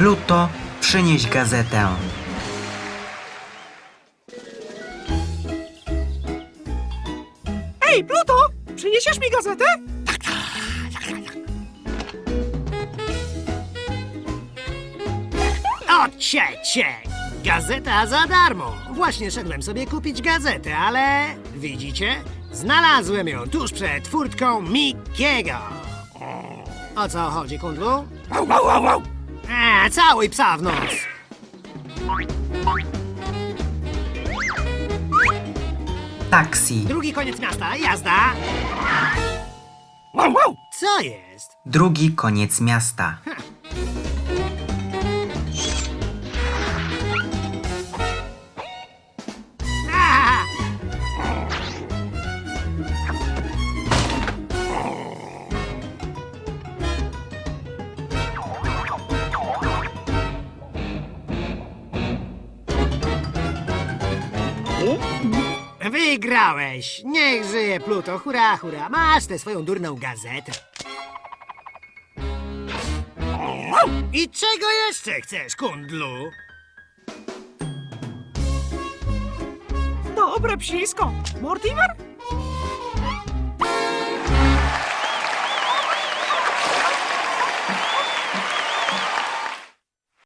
Pluto, przynieś gazetę. Ej, Pluto! Przyniesiesz mi gazetę? Odciecie! Gazeta za darmo. Właśnie szedłem sobie kupić gazetę, ale widzicie? Znalazłem ją tuż przed furtką Mikiego. O co chodzi, kundlu? Au, au, au, au. A, całuj psa w nos. Taksi. Drugi koniec miasta, jazda. Au, au. Co jest? Drugi koniec miasta. A! Wygrałeś! Niech żyje Pluto, hurra, hurra! Masz tę swoją durną gazetę. I czego jeszcze chcesz, kundlu? Dobre psisko. Mortimer?